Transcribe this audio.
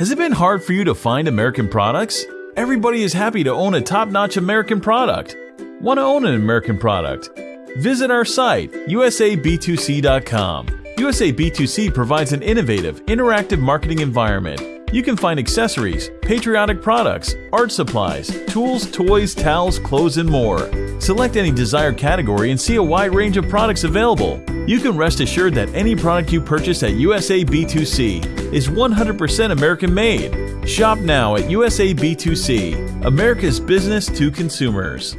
Has it been hard for you to find American products? Everybody is happy to own a top notch American product. Want to own an American product? Visit our site, usab2c.com. USAB2C provides an innovative, interactive marketing environment. You can find accessories, patriotic products, art supplies, tools, toys, towels, clothes, and more. Select any desired category and see a wide range of products available. You can rest assured that any product you purchase at USA B2C is 100% American made. Shop now at USA B2C, America's business to consumers.